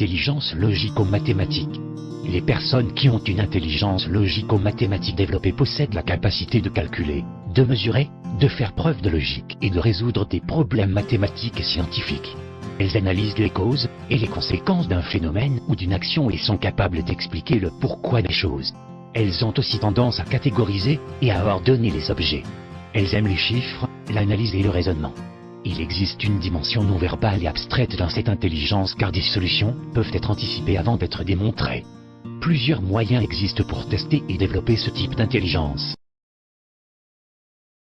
intelligence logico-mathématique. Les personnes qui ont une intelligence logico-mathématique développée possèdent la capacité de calculer, de mesurer, de faire preuve de logique et de résoudre des problèmes mathématiques et scientifiques. Elles analysent les causes et les conséquences d'un phénomène ou d'une action et sont capables d'expliquer le pourquoi des choses. Elles ont aussi tendance à catégoriser et à ordonner les objets. Elles aiment les chiffres, l'analyse et le raisonnement. Il existe une dimension non verbale et abstraite dans cette intelligence car des solutions peuvent être anticipées avant d'être démontrées. Plusieurs moyens existent pour tester et développer ce type d'intelligence.